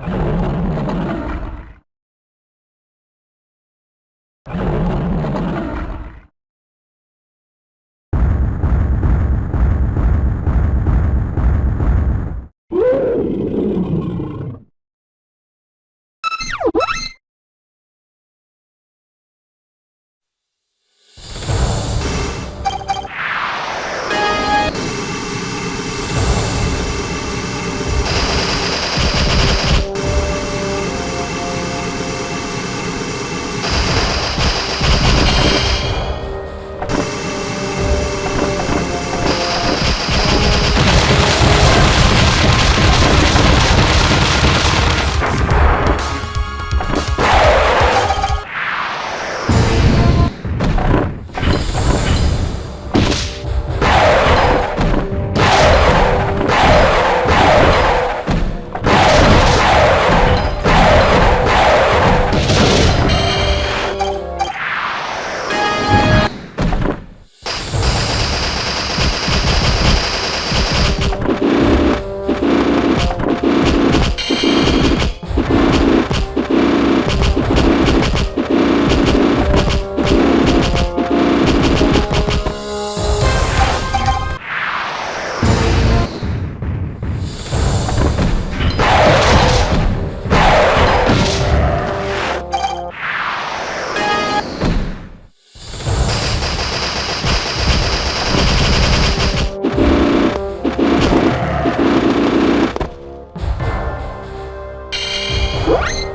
you Música